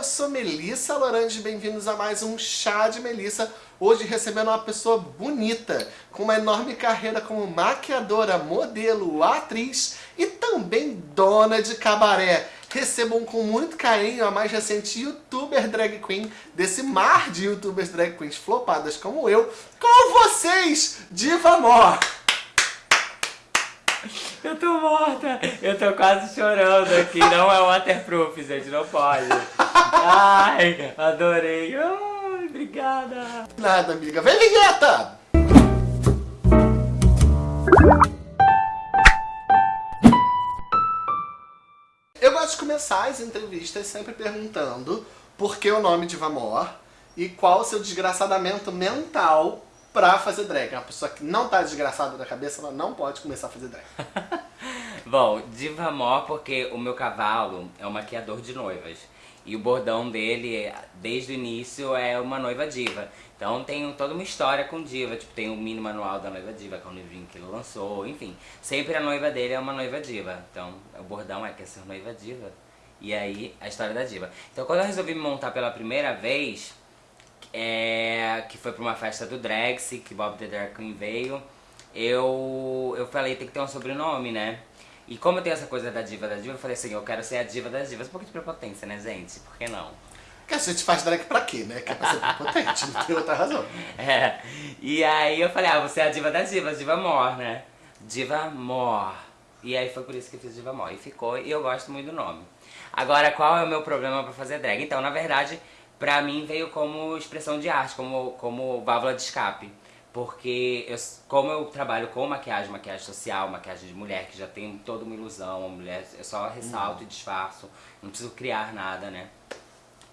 eu sou Melissa Lorange, bem-vindos a mais um Chá de Melissa. Hoje recebendo uma pessoa bonita, com uma enorme carreira como maquiadora, modelo, atriz e também dona de cabaré. Recebam com muito carinho a mais recente youtuber drag queen desse mar de youtubers drag queens flopadas como eu, com vocês, Diva Mor! Eu tô morta! Eu tô quase chorando aqui. Não é waterproof, gente. Não pode. Ai, adorei. Ai, obrigada. Nada, amiga. Vem, vinheta! Eu gosto de começar as entrevistas sempre perguntando por que o nome de Vamor e qual o seu desgraçadamento mental pra fazer drag. Uma pessoa que não tá desgraçada da cabeça, ela não pode começar a fazer drag. Bom, Diva Mó porque o meu cavalo é um maquiador de noivas. E o bordão dele, desde o início, é uma noiva diva. Então tem toda uma história com diva, tipo, tem o mini manual da noiva diva, que é um livrinho que ele lançou, enfim. Sempre a noiva dele é uma noiva diva. Então o bordão é quer ser noiva diva. E aí, a história da diva. Então quando eu resolvi me montar pela primeira vez, é, que foi pra uma festa do Drex, que Bob the Drag Queen veio, eu, eu falei, tem que ter um sobrenome, né? E como eu tenho essa coisa da diva da diva, eu falei assim, eu quero ser a diva das divas. Um pouco de prepotência, né, gente? Por que não? Que a gente faz drag pra quê, né? Que é pra ser potente, não tem outra razão. É, e aí eu falei, ah, você é a diva das divas, diva mor, né? Diva mor. E aí foi por isso que eu fiz diva mor. E ficou, e eu gosto muito do nome. Agora, qual é o meu problema pra fazer drag? Então, na verdade, pra mim veio como expressão de arte, como, como válvula de escape. Porque eu, como eu trabalho com maquiagem, maquiagem social, maquiagem de mulher, que já tem toda uma ilusão, mulher, eu só ressalto e disfarço, não preciso criar nada, né?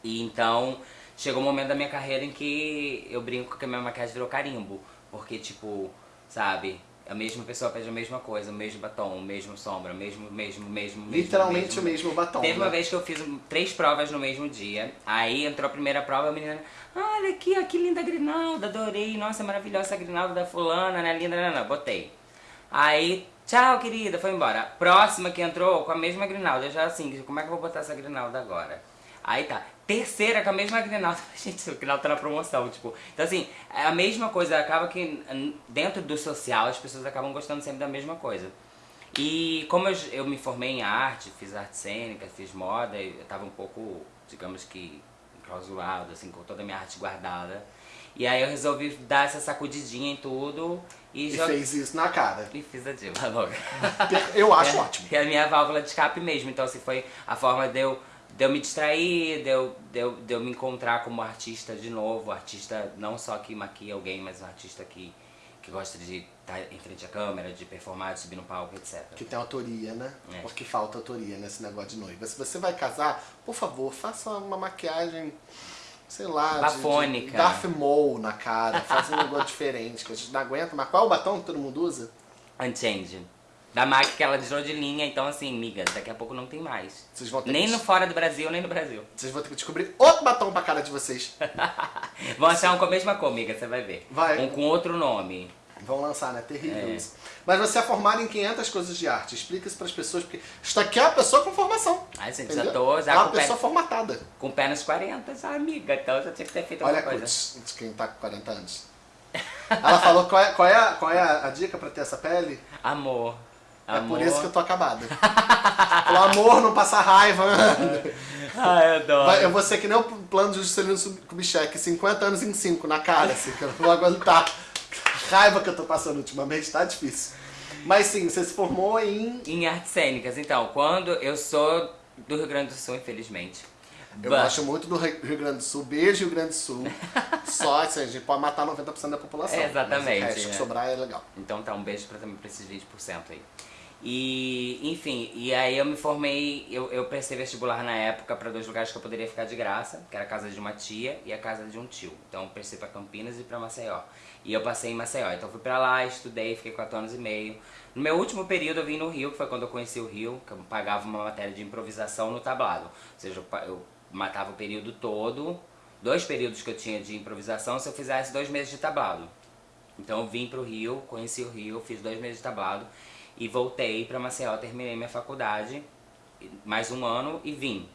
E então, chegou um momento da minha carreira em que eu brinco que a minha maquiagem virou carimbo. Porque, tipo, sabe, a mesma pessoa pede a mesma coisa, o mesmo batom, o mesmo sombra, o mesmo, mesmo, mesmo, mesmo Literalmente mesmo. o mesmo batom, Teve uma né? vez que eu fiz três provas no mesmo dia, aí entrou a primeira prova, a menina, olha aqui, ó, que linda grinalda, adorei, nossa, maravilhosa essa grinalda da fulana, né, linda, não, não, botei. Aí, tchau, querida, foi embora. Próxima que entrou, com a mesma grinalda, eu já assim, como é que eu vou botar essa grinalda agora? Aí tá, terceira com a mesma grinalda, gente, o grinalda tá na promoção, tipo, então assim, é a mesma coisa, acaba que dentro do social as pessoas acabam gostando sempre da mesma coisa. E como eu, eu me formei em arte, fiz arte cênica, fiz moda, eu tava um pouco, digamos que, enclausulado, assim, com toda a minha arte guardada. E aí eu resolvi dar essa sacudidinha em tudo e, E fez isso na cara. e fiz a diva logo. Eu acho É, ótimo. É a minha válvula de escape mesmo. Então, assim, foi a forma de eu, de eu me distrair, de eu, de, eu, de eu me encontrar como artista de novo. Artista não só que maquia alguém, mas um artista que, que gosta de estar em frente à câmera, de performar, de subir no palco, etc. Que tem autoria, né? É. Porque falta autoria nesse negócio de noiva. Se você vai casar, por favor, faça uma maquiagem, sei lá, de- Bafônica. de Darth Maul na cara. Faça um negócio diferente, que a gente não aguenta. Mas qual é o batom que todo mundo usa? Unchanged. Da MAC que ela tirou de linha, então assim, miga, daqui a pouco não tem mais. Vocês vão ter Nem que... no fora do Brasil, nem no Brasil. Vocês vão ter que descobrir outro batom pra cara de vocês. Vão achar um com a mesma cor, miga, você vai ver. Vai. Um com outro nome. Vão lançar, né? Terrível É. isso. Mas você é formado em 500 coisas de arte. Explica isso pras pessoas, porque isso aqui é uma pessoa com formação. Ai, gente, entendeu? já tô já é uma com, pé, pessoa formatada. com pé nos 40, já, amiga. Então já tinha que ter feito Olha, alguma coisa. de quem tá com 40 anos. Ela falou qual é, qual é, a, qual é a, a dica pra ter essa pele? Amor. É Amor. por isso que eu tô acabada. Pelo amor, não passar raiva. Ai, eu adoro. Eu vou ser que nem o plano de Juscelino Kubitschek, 50 anos em 5 na cara, assim, que eu não vou aguentar. A raiva que eu tô passando ultimamente tá difícil. Mas sim, você se formou em... Em artes cênicas, então, quando eu sou do Rio Grande do Sul, infelizmente. Eu But- gosto muito do Rio Rio Grande do Sul, beijo Rio Grande do Sul. Só, assim, a gente pode matar 90% da população. É, exatamente, Mas o resto que é. sobrar é legal. Então tá, um beijo pra, também pra esses 20% aí. E, enfim, e aí eu me formei, eu, eu prestei vestibular na época pra dois lugares que eu poderia ficar de graça, que era a casa de uma tia e a casa de um tio. Então eu prestei pra Campinas e pra Maceió. E eu passei em Maceió, então fui pra lá, estudei, fiquei quatro anos e meio. No meu último período eu vim no Rio, que foi quando eu conheci o Rio, que eu pagava uma matéria de improvisação no tablado. Ou seja, eu, eu matava o período todo, dois períodos que eu tinha de improvisação, se eu fizesse dois meses de tablado. Então eu vim pro Rio, conheci o Rio, fiz dois meses de tablado e voltei pra Maceió, terminei minha faculdade, mais um ano e vim.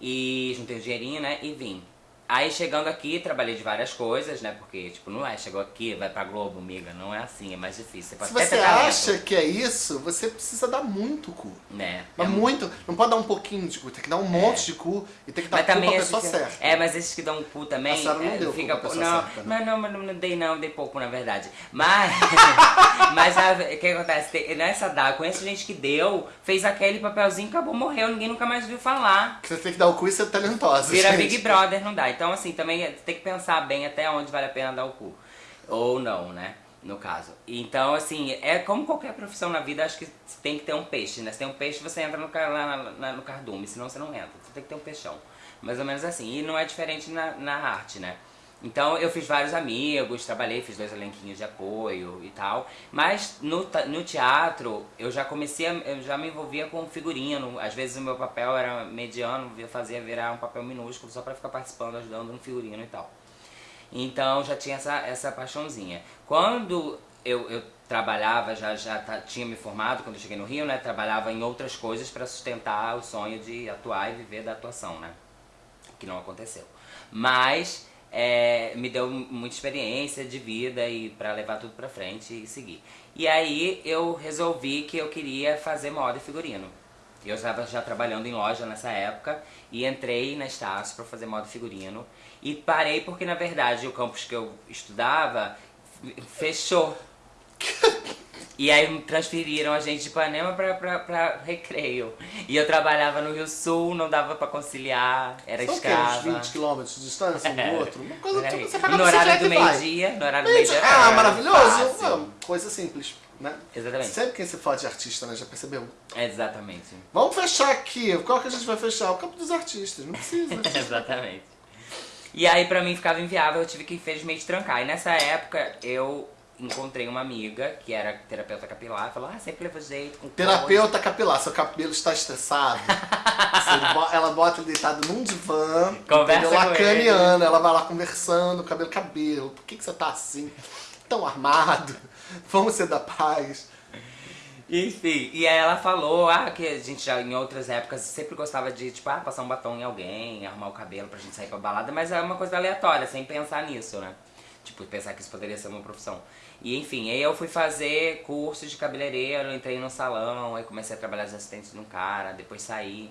E juntei o dinheirinho, né? E vim. Aí chegando aqui, trabalhei de várias coisas, né? Porque, tipo, não é, chegou aqui, vai pra Globo, amiga. Não é assim, é mais difícil. Você pode Se você acha que é isso, você precisa dar muito cu. Né? Mas É muito, não pode dar um pouquinho de cu, tem que dar um monte de cu e tem que dar Mas cu pra pessoa que, certa. É, mas esses que dão cu também. A senhora não é, deu fica cu pra pou- pessoa não, certa, né? não, mas não, não dei não, dei pouco na verdade. Mas, mas o que acontece? Tem- Nessa da, conheço gente que deu, fez aquele papelzinho, acabou, morreu, ninguém nunca mais viu falar. Você tem que dar o cu e ser talentosa, Vira gente. Big Brother, não dá. Então, assim, também tem que pensar bem até onde vale a pena dar o cu. Ou não, né? No caso. Então, assim, é como qualquer profissão na vida, acho que tem que ter um peixe, né? Se tem um peixe, você entra no, no cardume, senão você não entra. Você tem que ter um peixão. Mais ou menos assim. E não é diferente na, na arte, né? Então eu fiz vários amigos, trabalhei, fiz dois elenquinhos de apoio e tal. Mas no, no teatro eu já comecei, a, eu já me envolvia com figurino. Às vezes o meu papel era mediano, eu fazia virar um papel minúsculo só pra ficar participando, ajudando no figurino e tal. Então já tinha essa, essa paixãozinha. Quando eu, eu trabalhava, já, já tinha me formado, quando eu cheguei no Rio, né? Trabalhava em outras coisas para sustentar o sonho de atuar e viver da atuação, né? Que não aconteceu. Mas é, me deu muita experiência de vida e para levar tudo pra frente e seguir. E aí eu resolvi que eu queria fazer moda e figurino. Eu estava já trabalhando em loja nessa época e entrei na Estácio para fazer moda e figurino. E parei porque, na verdade, o campus que eu estudava fechou. E aí transferiram a gente de Ipanema pra, pra, pra Recreio. E eu trabalhava no Rio Sul, não dava pra conciliar, era São escrava. Uns 20 km de distância um do outro? Uma coisa tipo, você E pega a no horário do meio-dia, no horário do meio-dia. Ah, era maravilhoso! fácil. Coisa simples, né? Exatamente. Sempre quem se fala de artista, né? Já percebeu? Exatamente. Vamos fechar aqui. Qual que a gente vai fechar? O campo dos artistas. Não precisa. Exatamente. E aí pra mim ficava inviável, eu tive que infelizmente trancar. E nessa época eu encontrei uma amiga que era terapeuta capilar, falou, ah, sempre leva jeito com coisa." Terapeuta capilar, seu cabelo está estressado. Você ela bota ele deitado num divã, Conversa lacaniana, ela vai lá conversando, cabelo, cabelo. Por que, que você tá assim? Tão armado? Vamos ser da paz. Enfim, e aí ela falou, ah, que a gente já em outras épocas sempre gostava de, tipo, ah, passar um batom em alguém, arrumar o cabelo pra gente sair pra balada, mas é uma coisa aleatória, sem pensar nisso, né? Tipo, pensar que isso poderia ser uma profissão. E enfim, aí eu fui fazer cursos de cabeleireiro, entrei no salão, aí comecei a trabalhar de assistente de um cara, depois saí.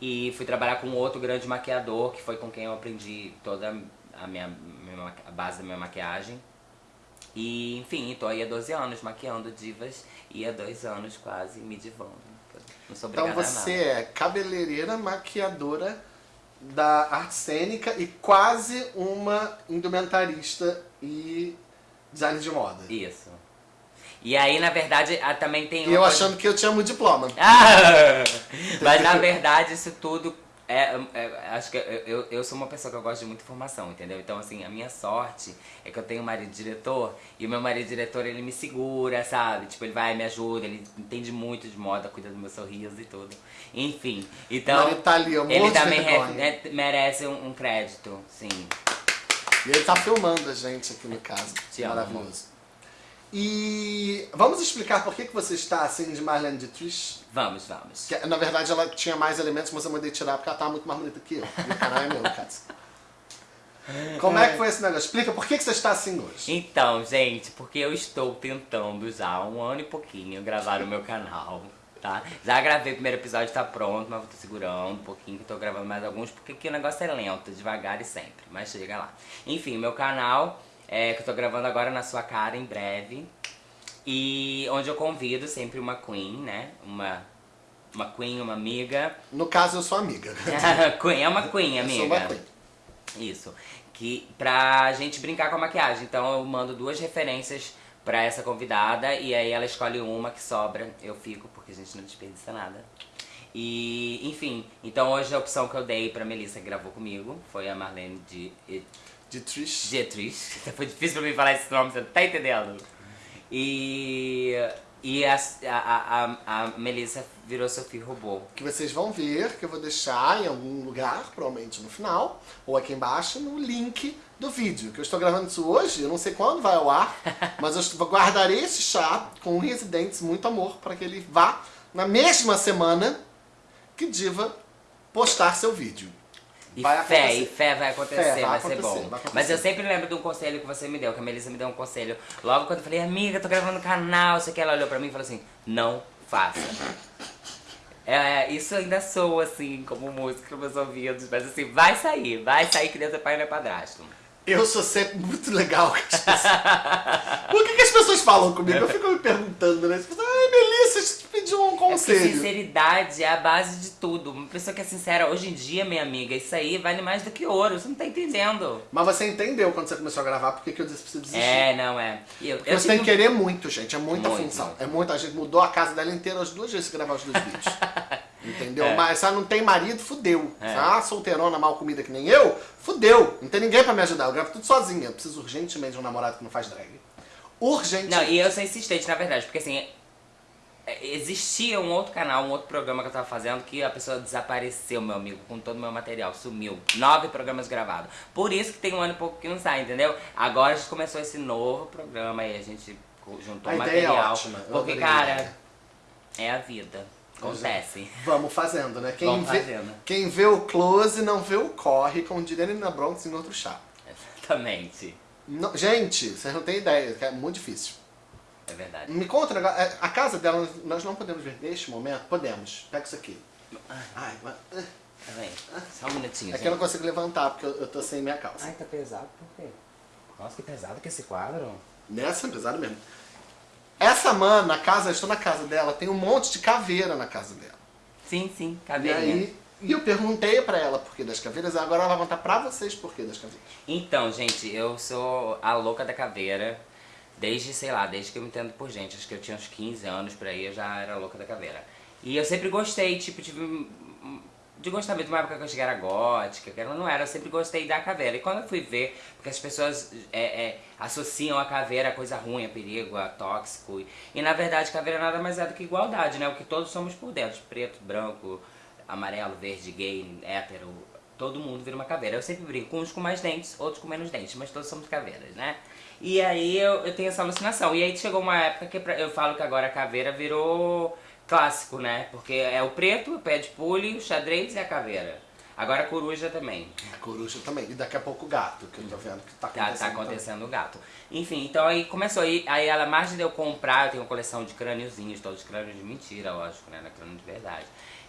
E fui trabalhar com outro grande maquiador, que foi com quem eu aprendi toda a minha, minha a base da minha maquiagem. E, enfim, tô aí há 12 anos maquiando divas e há dois anos quase me divando. Não sou Então você é cabeleireira, maquiadora da arte cênica e quase uma indumentarista e designer de moda. Isso. E aí, na verdade, também tem E eu uma achando que eu tinha muito diploma. Ah! Mas na verdade isso tudo é, é- acho que eu, eu, sou uma pessoa que eu gosto de muita informação, entendeu? Então assim, a minha sorte é que eu tenho um marido diretor e o meu marido diretor ele me segura, sabe? Tipo, ele vai, me ajuda, ele entende muito de moda, cuida do meu sorriso e tudo. Enfim, então tá ali, morro ele também re- merece um, um crédito, sim. E ele tá filmando a gente aqui no caso. Te amo, Maravilhoso. E vamos explicar por que, que você está assim de Marlene Dietrich? Vamos, vamos. Que, na verdade ela tinha mais elementos, mas eu mandei tirar porque ela tá muito mais bonita que eu. E o canal é meu, no caso. Como é que foi esse negócio? Explica por que, que você está assim hoje. Então, gente, porque eu estou tentando já há um ano e pouquinho gravar o meu canal, tá? Já gravei o primeiro episódio, tá pronto, mas eu tô segurando um pouquinho, que tô gravando mais alguns, porque aqui o negócio é lento, devagar e sempre, mas chega lá. Enfim, meu canal, é, que eu tô gravando agora na sua cara, em breve, e onde eu convido sempre uma queen, né? Uma, uma queen, uma amiga. No caso, eu sou amiga. queen, é uma queen, Eu amiga. sou uma queen. Isso. Que, pra gente brincar com a maquiagem. Então eu mando duas referências pra essa convidada e aí ela escolhe uma que sobra, eu fico, porque a gente não desperdiça nada. E, enfim, então hoje a opção que eu dei pra Melissa que gravou comigo foi a Marlene de Dietrich. Dietrich. Foi difícil pra mim falar esse nome, você tá entendendo? E, e a, a, a, a Melissa virou Sophie Robô. Que vocês vão ver, que eu vou deixar em algum lugar, provavelmente no final, ou aqui embaixo, no link do vídeo. Que eu estou gravando isso hoje, eu não sei quando vai ao ar, mas eu guardarei esse chá com Residentes Muito Amor para que ele vá na mesma semana que Diva postar seu vídeo. E vai fé, acontecer. e fé vai acontecer, Fé, vai vai, ser acontecer, bom. vai. Mas eu sempre lembro de um conselho que você me deu, que a Melissa me deu um conselho. Logo quando eu falei, amiga, tô gravando um canal, sei que ela olhou pra mim e falou assim, não faça. É, isso ainda soa assim, como música nos meus ouvidos, mas assim, vai sair, vai sair que Deus é pai e não é padrasto. Eu sou sempre muito legal com as pessoas. Por que, que as pessoas falam comigo? Eu fico me perguntando, né? As pessoas, Ai, Melissa, eu te porque conselho. sinceridade é a base de tudo. Uma pessoa que é sincera, hoje em dia, minha amiga, isso aí vale mais do que ouro, você não tá entendendo. Mas você entendeu quando você começou a gravar por que que eu disse pra você desistir. É, não é. Eu, Porque eu você tem que querer muito, gente. É muita Muito, função. É muita. Gente mudou a casa dela inteira as duas vezes que gravar os dois vídeos. Entendeu? É. Mas se ela não tem marido, fudeu. É. Se ela é solteirona mal comida que nem eu, fudeu. Não tem ninguém pra me ajudar. Eu gravo tudo sozinha. Eu preciso urgentemente de um namorado que não faz drag. Urgente. Não, e eu sou insistente, na verdade, porque assim, existia um outro canal, um outro programa que eu tava fazendo que a pessoa desapareceu, meu amigo, com todo o meu material, sumiu. Nove programas gravados. Por isso que tem um ano e pouco que não sai, entendeu? Agora a gente começou esse novo programa e a gente juntou A ideia é material. ótima, Porque, cara, é a vida. Acontece. Vamos fazendo, né? Quem Vamos vê, fazendo. quem vê o close não vê o corre, como diria na Bronx em outro chá. Exatamente. Não- gente, vocês não têm ideia, é muito difícil. É verdade. Me conta, um negócio, é, a casa dela nós não podemos ver neste momento? Podemos. Pega isso aqui. Ai, mas, é Tá bem? Só um minutinho. é que eu não consigo levantar porque eu, eu tô sem minha calça. Ai, tá pesado por quê? Nossa, que pesado que esse quadro. Nessa é pesado mesmo. Essa mana, na casa, eu estou na casa dela, tem um monte de caveira na casa dela. Sim, sim, E caveirinha. aí, e eu perguntei pra ela por que das caveiras, agora ela vai contar pra vocês por que das caveiras. Então, gente, eu sou a louca da caveira. Desde, sei lá, desde que eu me entendo por gente. Acho que eu tinha uns 15 anos por aí, eu já era louca da caveira. E eu sempre gostei, tipo, tive. De gostar mesmo, uma época que eu cheguei era gótica, que ela não era, eu sempre gostei da caveira. E quando eu fui ver, porque as pessoas é, é, associam a caveira a coisa ruim, a perigo, a tóxico. E, e na verdade, caveira nada mais é do que igualdade, né? O que todos somos por dentro: preto, branco, amarelo, verde, gay, hétero. Todo mundo vira uma caveira. Eu sempre brinco, uns com mais dentes, outros com menos dentes, mas todos somos caveiras, né? E aí eu, eu tenho essa alucinação. E aí chegou uma época que pra- eu falo que agora a caveira virou clássico, né? Porque é o preto, o pé de pule, o xadrez e a caveira. Agora a coruja também. A coruja também. E daqui a pouco o gato, que eu tô vendo que tá Tá, acontecendo. tá também. acontecendo o gato. Enfim, então aí começou. Aí, aí ela, mais de eu comprar, eu tenho uma coleção de crâniozinhos, todos crânios de mentira, lógico, né? Não é crânio de verdade.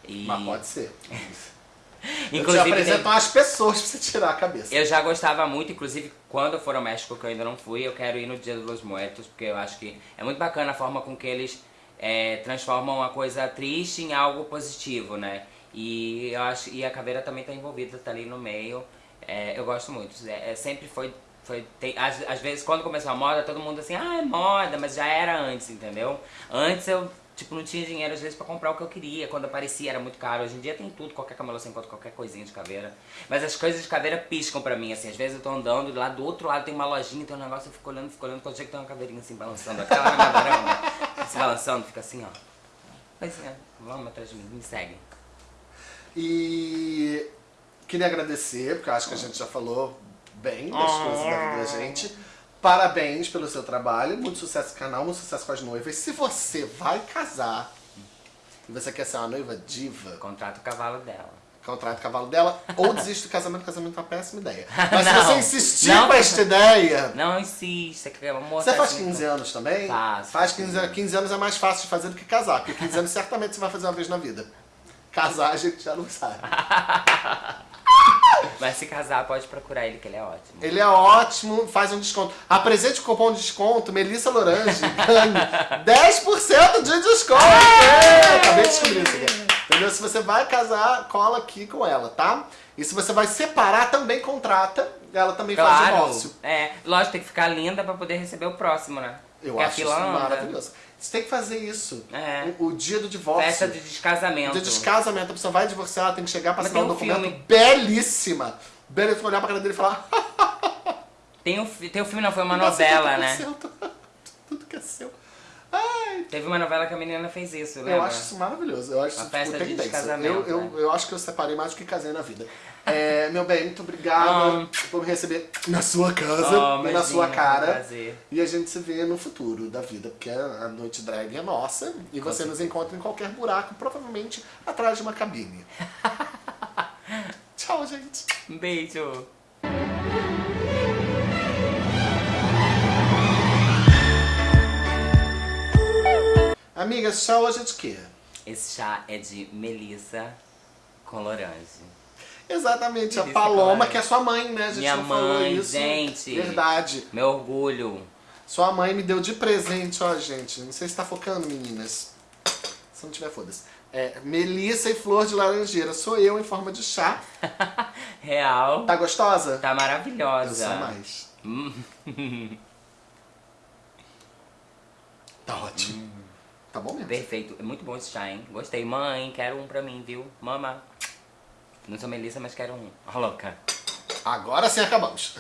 E, Mas pode ser. eu te inclusive, tem- umas pessoas pra você tirar a cabeça. Eu já gostava muito, inclusive quando eu for ao México, que eu ainda não fui, eu quero ir no Dia dos Muertos, porque eu acho que é muito bacana a forma com que eles é, transformam uma coisa triste em algo positivo, né? E eu acho e a caveira também tá envolvida, tá ali no meio. É, eu gosto muito. É, é, sempre foi. foi tem, às, às vezes quando começou a moda, todo mundo assim, ah, é moda, mas já era antes, entendeu? Antes eu tipo, não tinha dinheiro às vezes pra comprar o que eu queria. Quando aparecia era muito caro. Hoje em dia tem tudo, qualquer camelô você encontra qualquer coisinha de caveira. Mas as coisas de caveira piscam pra mim, assim. Às vezes eu tô andando lá do outro lado tem uma lojinha, tem um negócio, eu fico olhando, fico olhando, quando chega tem uma caveirinha assim balançando. Aquela na varanda, se balançando, fica assim, ó. Pois é, vamos atrás de mim, me segue. E queria agradecer, porque acho que a gente já falou bem das coisas da vida da gente. Parabéns pelo seu trabalho, muito sucesso no canal, muito sucesso com as noivas. Se você vai casar e você quer ser uma noiva diva, Contrata o cavalo dela. contrata o cavalo dela ou desiste do casamento, casamento é uma péssima ideia. Mas se Não. você insistir Não. com esta ideia, Não insista, que amor Você faz assim, 15 anos também? Faço. Faz 15 anos. 15 anos é mais fácil de fazer do que casar, porque 15 anos certamente você vai fazer uma vez na vida. Casar a gente já não sabe. Mas se casar, pode procurar ele, que ele é ótimo. Ele é ótimo, faz um desconto. Apresente o cupom de desconto Melissa Lorange, ganhe 10% de desconto! É, acabei de descobrir isso aqui. Entendeu? Se você vai casar, cola aqui com ela, tá? E se você vai separar, também contrata. Ela também faz Claro, divórcio. é, lógico, tem que ficar linda pra poder receber o próximo, né? Eu acho isso anda. maravilhoso. Você tem que fazer isso. É. O, o dia do divórcio. Festa de descasamento. De descasamento, a pessoa vai divorciar, ela tem que chegar pra Mas assinar um um documento filme. belíssima. Belíssima, olhar pra cara dele e falar... Tem um, tem um filme, não, foi uma "Você novela, tudo né? que é seu, tudo- Tudo que é seu. Ai, Teve uma novela que a menina fez isso, né? eu acho isso maravilhoso. Eu acho Uma isso festa tipo, de descasamento, Eu, eu, né? eu acho que eu separei mais do que casei na vida. É, meu bem, muito obrigada Ah. por me receber na sua casa Oh, e na sua um cara. prazer. E a gente se vê no futuro da vida, porque a noite drag é nossa e você nos encontra em qualquer buraco, provavelmente atrás de uma cabine. Tchau, gente. Um beijo. Amiga, esse chá hoje é de quê? Esse chá é de melissa com laranja. Exatamente, a Melissa Paloma, Clara. que é sua mãe, né? A gente Minha não mãe, isso. gente. Verdade. Meu orgulho. Sua mãe me deu de presente, ó, gente. Não sei se tá focando, meninas. Se não tiver, foda-se. É, melissa e flor de laranjeira. Sou eu em forma de chá. Real. Tá gostosa? Tá Eu maravilhosa. sou mais. Hum, Tá ótimo. Tá bom mesmo. perfeito. É muito bom esse chá, hein? Gostei. Mãe, quero um pra mim, viu? Mama. Não sou Melissa, mas quero um. Ó, louca. Agora sim acabamos.